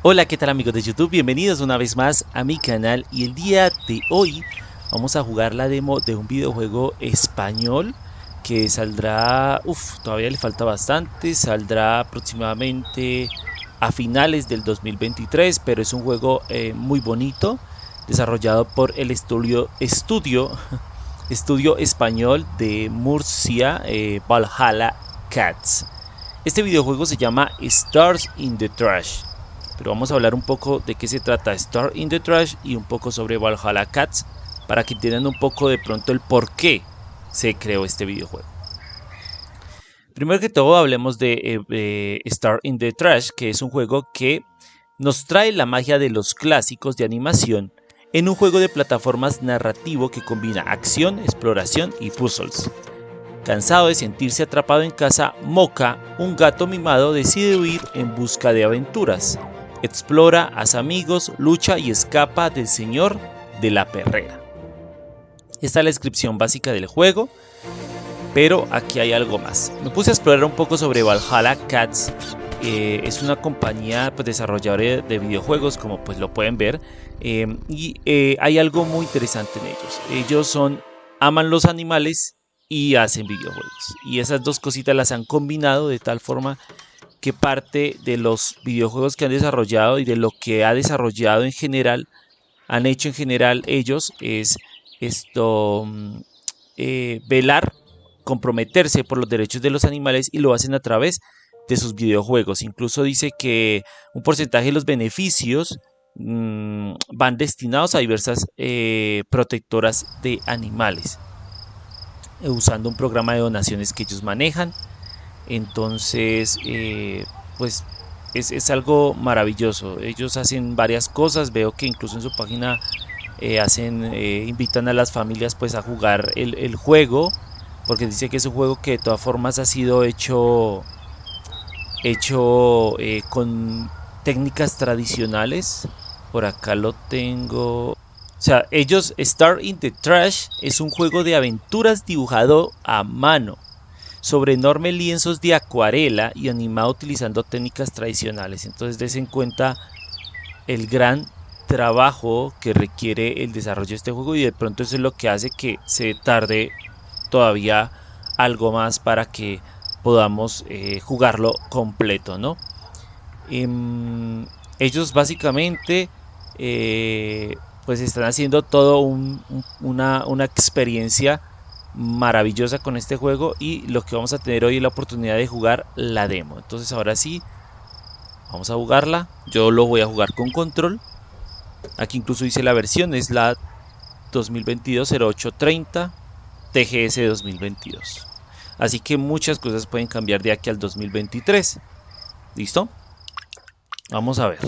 Hola, ¿qué tal amigos de YouTube? Bienvenidos una vez más a mi canal y el día de hoy vamos a jugar la demo de un videojuego español que saldrá, uff, todavía le falta bastante, saldrá aproximadamente a finales del 2023, pero es un juego eh, muy bonito, desarrollado por el estudio, estudio, estudio español de Murcia, eh, Valhalla Cats. Este videojuego se llama Stars in the Trash pero vamos a hablar un poco de qué se trata Star in the Trash y un poco sobre Valhalla Cats para que entiendan un poco de pronto el por qué se creó este videojuego. Primero que todo hablemos de, eh, Star in the Trash, que es un juego que nos trae la magia de los clásicos de animación en un juego de plataformas narrativo que combina acción, exploración y puzzles. Cansado de sentirse atrapado en casa, Mocha, un gato mimado, decide huir en busca de aventuras. Explora, hace amigos, lucha y escapa del señor de la perrera. Esta es la descripción básica del juego, pero aquí hay algo más. Me puse a explorar un poco sobre Valhalla Cats. Eh, es una compañía pues, desarrolladora de videojuegos, como pues lo pueden ver, eh, y eh, hay algo muy interesante en ellos. Ellos son aman los animales y hacen videojuegos. Y esas dos cositas las han combinado de tal forma que parte de los videojuegos que han desarrollado y de lo que ha desarrollado en general, han hecho en general ellos, es esto, mm, eh, velar, comprometerse por los derechos de los animales y lo hacen a través de sus videojuegos. Incluso dice que un porcentaje de los beneficios mm, van destinados a diversas eh, protectoras de animales, usando un programa de donaciones que ellos manejan entonces, eh, pues es, algo maravilloso. Ellos hacen varias cosas, veo que incluso en su página eh, hacen, eh, invitan a las familias pues a jugar el, juego, porque dice que es un juego que de todas formas ha sido hecho, hecho con técnicas tradicionales. Por acá lo tengo. O sea, ellos, Star in the Trash es un juego de aventuras dibujado a mano sobre enormes lienzos de acuarela y animado utilizando técnicas tradicionales. Entonces des en cuenta el gran trabajo que requiere el desarrollo de este juego y de pronto eso es lo que hace que se tarde todavía algo más para que podamos eh, jugarlo completo, ¿no? Em, ellos básicamente eh, pues están haciendo todo una, una experiencia maravillosa con este juego y lo que vamos a tener hoy es la oportunidad de jugar la demo. Entonces ahora sí, vamos a jugarla. Yo lo voy a jugar con control. Aquí incluso dice la versión, es la 2022-0830 TGS 2022. Así que muchas cosas pueden cambiar de aquí al 2023. ¿Listo? Vamos a ver.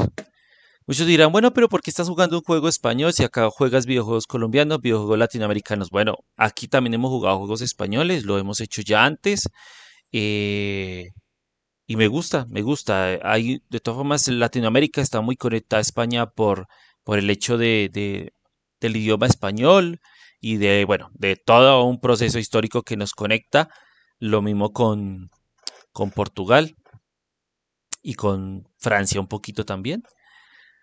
Muchos dirán, bueno, pero ¿por qué estás jugando un juego español si acá juegas videojuegos colombianos, videojuegos latinoamericanos? Bueno, aquí también hemos jugado juegos españoles, lo hemos hecho ya antes. Eh, y me gusta, me gusta. Hay, de todas formas, Latinoamérica está muy conectada a España por, por el hecho de, del idioma español y de, bueno, de todo un proceso histórico que nos conecta. Lo mismo con, con Portugal y con Francia un poquito también.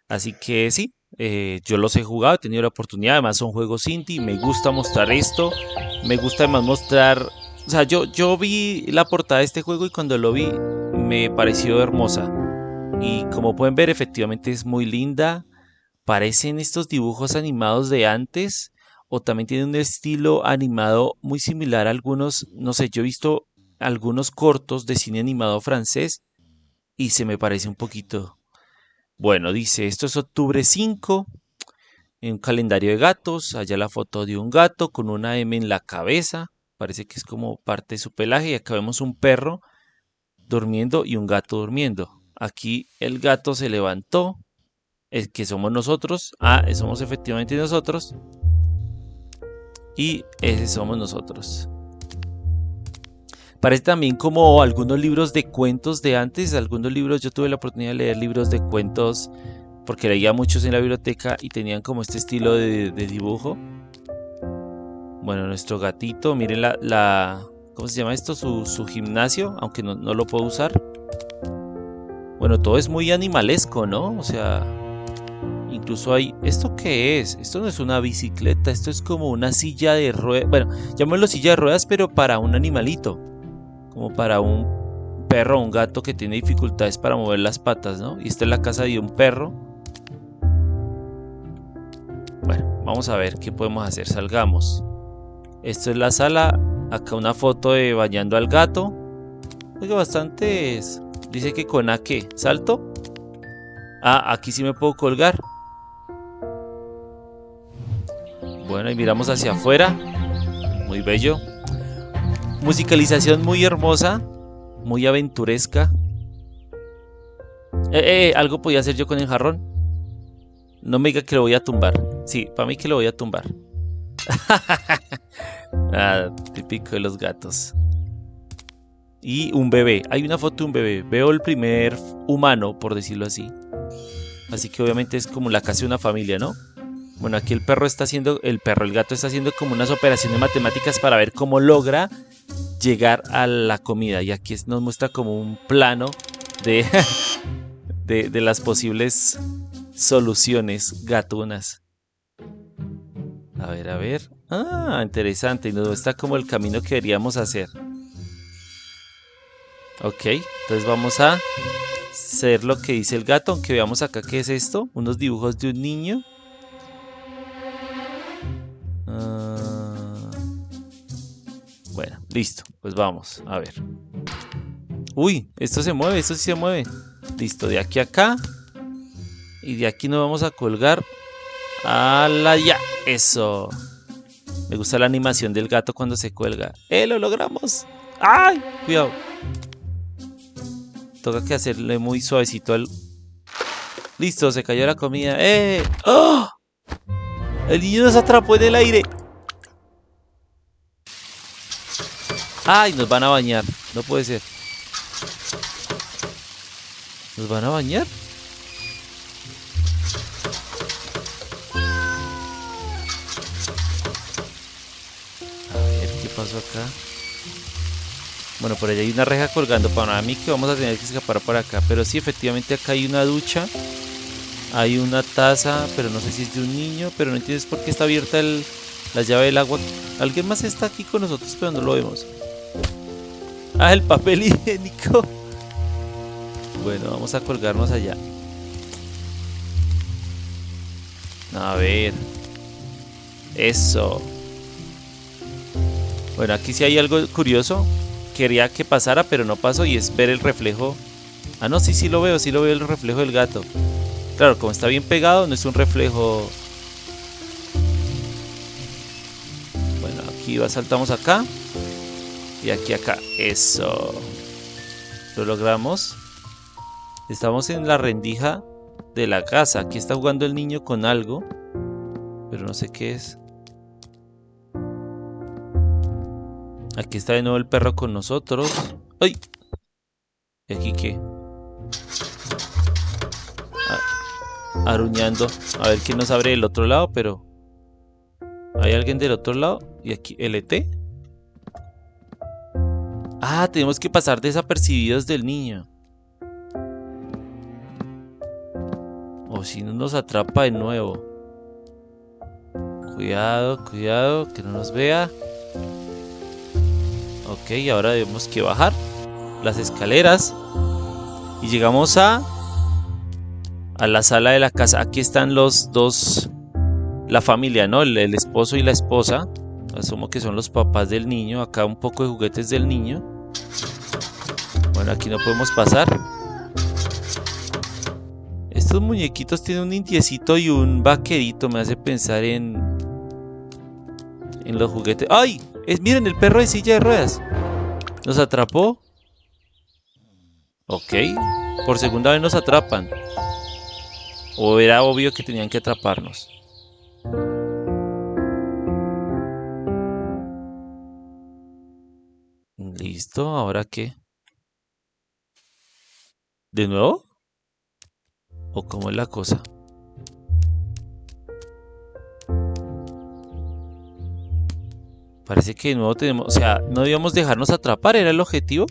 Así que sí, eh, yo los he jugado, he tenido la oportunidad, además son juegos indie, me gusta mostrar esto, me gusta además mostrar, o sea, yo, yo vi la portada de este juego y cuando lo vi me pareció hermosa. Y como pueden ver, efectivamente es muy linda, parecen estos dibujos animados de antes, o también tiene un estilo animado muy similar a algunos, no sé, yo he visto algunos cortos de cine animado francés y se me parece un poquito bueno, dice, esto es octubre 5, en un calendario de gatos, allá la foto de un gato con una M en la cabeza, parece que es como parte de su pelaje, y acá vemos un perro durmiendo y un gato durmiendo. Aquí el gato se levantó, es que somos nosotros, ah, somos efectivamente nosotros, y ese somos nosotros. Parece también como algunos libros de cuentos de antes, algunos libros, yo tuve la oportunidad de leer libros de cuentos porque leía muchos en la biblioteca y tenían como este estilo de, dibujo. Bueno, nuestro gatito, miren la, ¿cómo se llama esto? Su, gimnasio, aunque no, lo puedo usar. Bueno, Bueno, todo es muy animalesco, ¿no? O sea, incluso hay... ¿Esto qué es? Esto no es una bicicleta, esto es como una silla de ruedas. Bueno, llamémoslo silla de ruedas, pero para un animalito. Como para un perro o un gato que tiene dificultades para mover las patas, ¿no? Y esta es la casa de un perro. Bueno, vamos a ver qué podemos hacer. Salgamos. Esto es la sala. Acá una foto de bañando al gato. Oiga, bastantes. Dice que con A qué. ¿Salto? Ah, aquí sí me puedo colgar. Bueno, y miramos hacia afuera. Muy bello. Musicalización muy hermosa. Muy aventuresca. Eh, eh, algo podía hacer yo con el jarrón. No me diga que lo voy a tumbar. Sí, para mí que lo voy a tumbar. ah, típico de los gatos y un bebé. Hay una foto de un bebé. Veo el primer humano, por decirlo así. Así que obviamente es como la casa de una familia, ¿no? Bueno, aquí el perro está haciendo, el perro, el gato está haciendo como unas operaciones matemáticas para ver cómo logra llegar a la comida. Y aquí nos muestra como un plano de, de, de las posibles soluciones gatunas. A ver, a ver. Ah, interesante. Y nos muestra como el camino que deberíamos hacer. Ok, entonces vamos a hacer lo que dice el gato, aunque veamos acá qué es esto. Unos dibujos de un niño. Listo, pues vamos, a ver. Uy, esto se mueve, esto sí se mueve. Listo, de aquí a acá. Y de aquí nos vamos a colgar a la ya. Eso. Me gusta la animación del gato cuando se cuelga. ¡Eh, lo logramos! ¡Ay! Cuidado. Toca que hacerle muy suavecito al... Listo, se cayó la comida. ¡Eh! ¡Oh! El niño nos atrapó en el aire. ¡Ay! Nos van a bañar. No puede ser. ¿Nos van a bañar? A ver, ¿qué pasó acá? Bueno, por allá hay una reja colgando para mí que vamos a tener que escapar por acá. Pero sí, efectivamente acá hay una ducha. Hay una taza, pero no sé si es de un niño. Pero no entiendes por qué está abierta la llave del agua. Alguien más está aquí con nosotros, pero no lo vemos. Ah, el papel higiénico. Bueno, vamos a colgarnos allá. A ver. Eso. Bueno, aquí sí hay algo curioso quería que pasara, pero no pasó y es ver el reflejo. Ah, no, sí, sí lo veo, sí lo veo el reflejo del gato. Claro, como está bien pegado, no es un reflejo... Bueno, aquí va, saltamos acá. Y aquí acá. Eso. Lo logramos. Estamos en la rendija de la casa. Aquí está jugando el niño con algo. Pero no sé qué es. Aquí está de nuevo el perro con nosotros. ¡Ay! ¿Y aquí qué? Ah, aruñando. A ver quién nos abre del otro lado, pero... ¿Hay alguien del otro lado? ¿Y aquí LT? Ah, tenemos que pasar desapercibidos del niño. O si no nos atrapa de nuevo. Cuidado, cuidado, que no nos vea. Ok, ahora debemos que bajar las escaleras. Y llegamos a... A la sala de la casa. Aquí están los dos... La familia, ¿no? El, esposo y la esposa. Asumo que son los papás del niño. Acá un poco de juguetes del niño. Bueno, aquí no podemos pasar. Estos muñequitos tienen un indiecito y un vaquerito. Me hace pensar en... En los juguetes. ¡Ay! miren, el perro de silla de ruedas. Nos atrapó. Ok. Por segunda vez nos atrapan. O era obvio que tenían que atraparnos. Listo, ¿ahora qué? ¿De nuevo? ¿O cómo es la cosa? Parece que de nuevo tenemos... O sea, no debíamos dejarnos atrapar, ¿era el objetivo?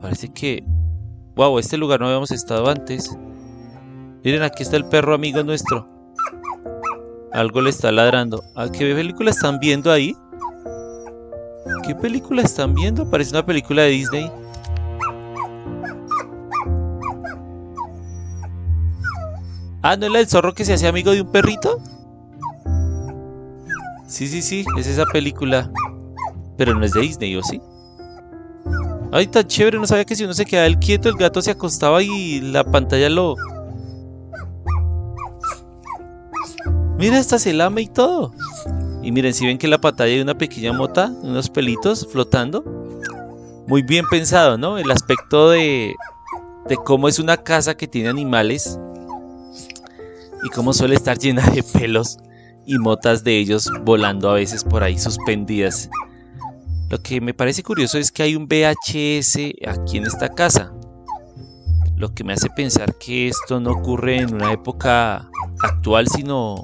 parece que... Wow, este lugar no habíamos estado antes. Miren, aquí está el perro amigo nuestro. Algo le está ladrando. ¿A qué película están viendo ahí? ¿Qué película están viendo? Parece una película de Disney. Ah, ¿no es la del zorro que se hace amigo de un perrito? Sí, sí, sí, es esa película. Pero no es de Disney, ¿o sí? Ay, tan chévere, no sabía que si uno se quedaba el quieto, el gato se acostaba y la pantalla lo... Mira, esta se lame y todo. Y miren, si ven que en la pantalla hay una pequeña mota, unos pelitos flotando. Muy bien pensado, ¿no? El aspecto de, de cómo es una casa que tiene animales y cómo suele estar llena de pelos y motas de ellos volando a veces por ahí suspendidas. Lo que me parece curioso es que hay un VHS aquí en esta casa. Lo que me hace pensar que esto no ocurre en una época actual, sino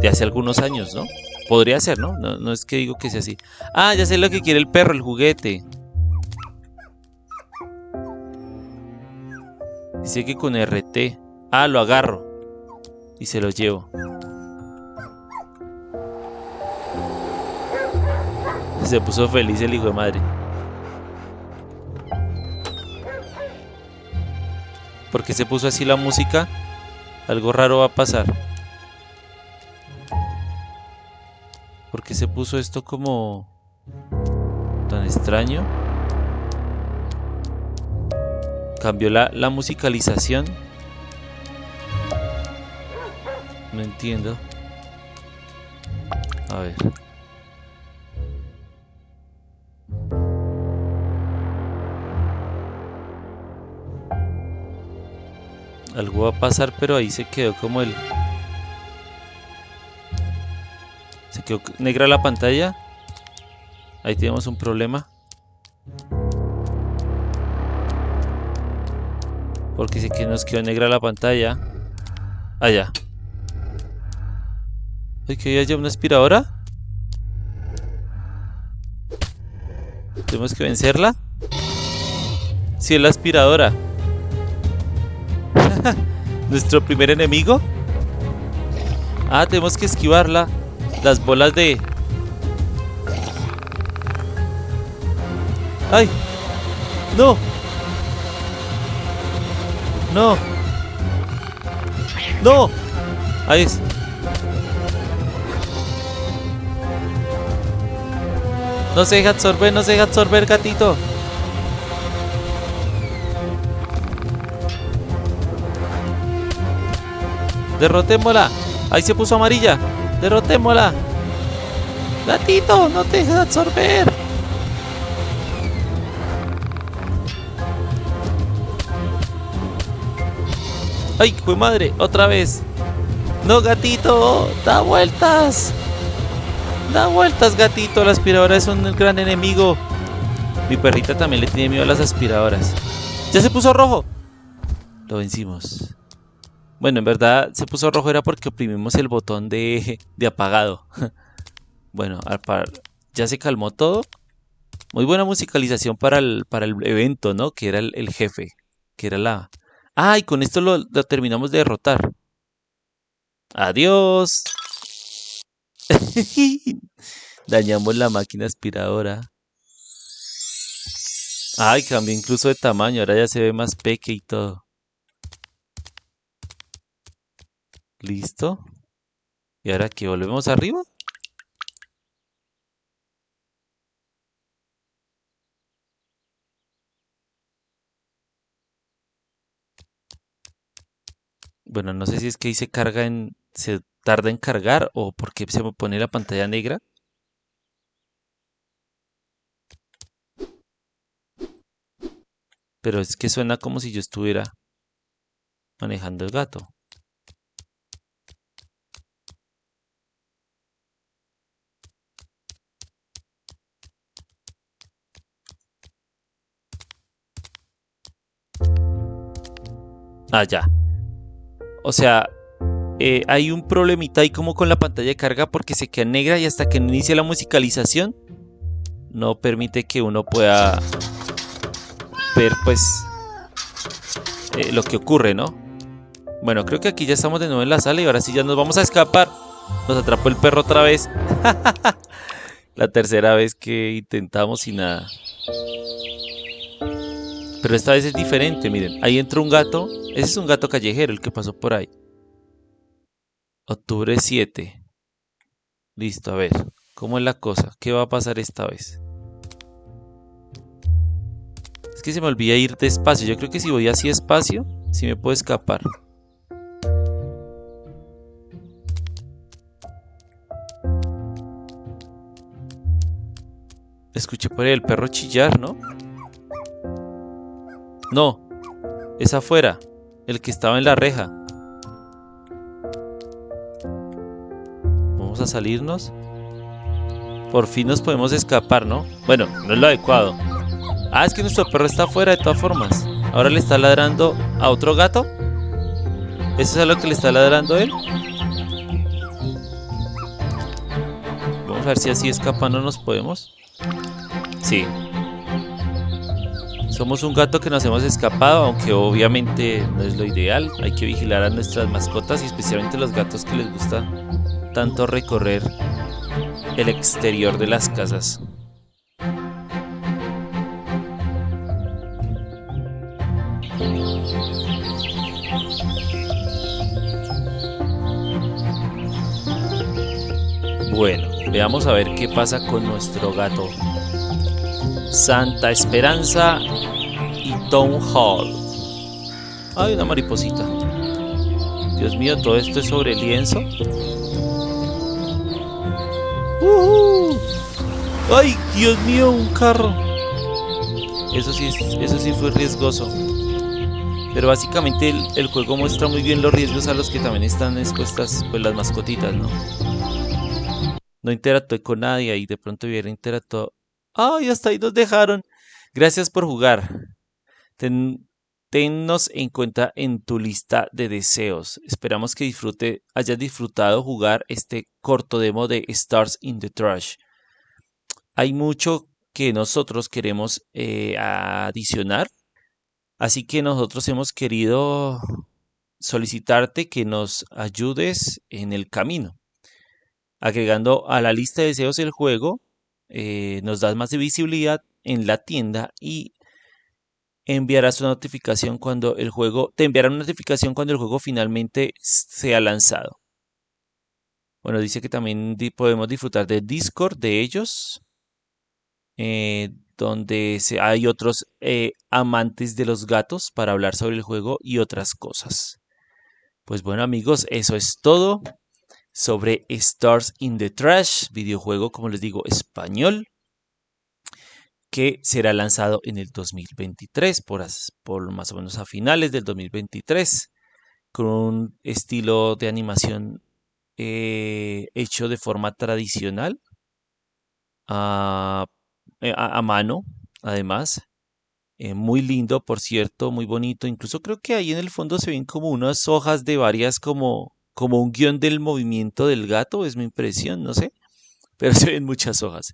de hace algunos años, ¿no? Podría ser, ¿no? ¿no? Es que digo que sea así. Ah, ya sé lo que quiere el perro, el juguete. Dice que con RT. Ah, lo agarro y se lo llevo. Se puso feliz el hijo de madre. ¿Por qué se puso así la música? Algo raro va a pasar. ¿Por qué se puso esto como tan extraño? Cambió la, la musicalización. No entiendo. A ver. Algo va a pasar, pero ahí se quedó como el... negra la pantalla. Ahí tenemos un problema. Porque sé que nos quedó negra la pantalla. Allá. Hay que haya una aspiradora. Tenemos que vencerla. Si es la aspiradora. Nuestro primer enemigo. Ah, tenemos que esquivarla. Las bolas de... ¡Ay! ¡No! ¡No! ¡No! Ahí es. No se deja absorber, no se deja absorber, gatito. Derrotémosla. Ahí se puso amarilla. Derrotémosla. Gatito, no te dejes absorber. ¡Ay, fue madre! ¡Otra vez! ¡No, gatito! ¡Da vueltas! Da vueltas, gatito. La aspiradora es un gran enemigo. Mi perrita también le tiene miedo a las aspiradoras. ¡Ya se puso rojo! Lo vencimos. Bueno, en verdad se puso rojo era porque oprimimos el botón de, de apagado. bueno, ya se calmó todo. Muy buena musicalización para el, para el evento, ¿no? Que era el, jefe. Que era la... Ah, y con esto lo, lo terminamos de derrotar. Adiós. Dañamos la máquina aspiradora. Ay, cambió incluso de tamaño. Ahora ya se ve más peque y todo. Listo. ¿Y ahora que volvemos arriba? Bueno, no sé si es que ahí se carga en... se tarda en cargar o porque se me pone la pantalla negra. Pero es que suena como si yo estuviera manejando el gato. Ah, ya. O sea, eh, hay un problemita ahí como con la pantalla de carga porque se queda negra y hasta que no inicie la musicalización no permite que uno pueda ver pues eh, lo que ocurre, ¿no? Bueno, creo que aquí ya estamos de nuevo en la sala y ahora sí ya nos vamos a escapar. Nos atrapó el perro otra vez. la tercera vez que intentamos y nada. Pero esta vez es diferente, miren. Ahí entra un gato. Ese es un gato callejero, el que pasó por ahí. Octubre 7. Listo, a ver. ¿Cómo es la cosa? ¿Qué va a pasar esta vez? Es que se me olvida ir despacio. Yo creo que si voy así despacio, sí me puedo escapar. Escuché por ahí el perro chillar, ¿no? No, es afuera, el que estaba en la reja. Vamos a salirnos. Por fin nos podemos escapar, ¿no? Bueno, no es lo adecuado. Ah, es que nuestro perro está afuera de todas formas. Ahora le está ladrando a otro gato. ¿Eso es a lo que le está ladrando él? Vamos a ver si así escapando nos podemos. Sí. Somos un gato que nos hemos escapado, aunque obviamente no es lo ideal. Hay que vigilar a nuestras mascotas y especialmente los gatos que les gusta tanto recorrer el exterior de las casas. Bueno, veamos a ver qué pasa con nuestro gato. Santa Esperanza y Town Hall. Hay una mariposita. Dios mío, todo esto es sobre lienzo. ¡Ay, Dios mío, un carro! Eso sí, eso sí fue riesgoso. Pero básicamente el, el, juego muestra muy bien los riesgos a los que también están expuestas pues, las mascotitas, ¿no? No interactué con nadie y de pronto hubiera interactuado. ¡Ay, hasta ahí nos dejaron! Gracias por jugar. tennos en cuenta en tu lista de deseos. Esperamos que disfrute, hayas disfrutado jugar este corto demo de Stars in the Trash. Hay mucho que nosotros queremos eh, adicionar, así que nosotros hemos querido solicitarte que nos ayudes en el camino agregando a la lista de deseos del juego, eh, nos das más visibilidad en la tienda y enviarás una notificación cuando el juego, te enviará una notificación cuando el juego finalmente sea lanzado. Bueno, dice que también podemos disfrutar de Discord de ellos, eh, donde hay otros eh, amantes de los gatos para hablar sobre el juego y otras cosas. Pues bueno amigos, eso es todo sobre Stars in the Trash, videojuego, como les digo, español, que será lanzado en el 2023, por, por más o menos a finales del 2023, con un estilo de animación eh, hecho de forma tradicional, a, eh, a, mano, además. Eh, muy lindo, por cierto, muy bonito. Incluso creo que ahí en el fondo se ven como unas hojas de varias como como un guion del movimiento del gato, es mi impresión, no sé, pero se ven muchas hojas.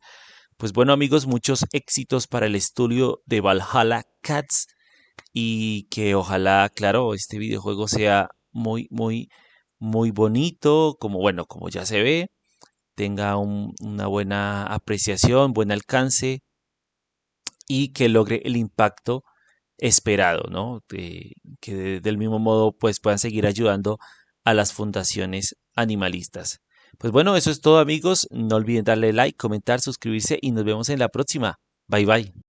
Pues bueno amigos, muchos éxitos para el estudio de Valhalla Cats y que ojalá, claro, este videojuego sea muy, muy, muy bonito, como bueno, como ya se ve, tenga una buena apreciación, buen alcance y que logre el impacto esperado, ¿no? que del mismo modo pues puedan seguir ayudando a las fundaciones animalistas. Pues bueno, eso es todo amigos. No olviden darle like, comentar, suscribirse y nos vemos en la próxima. Bye bye.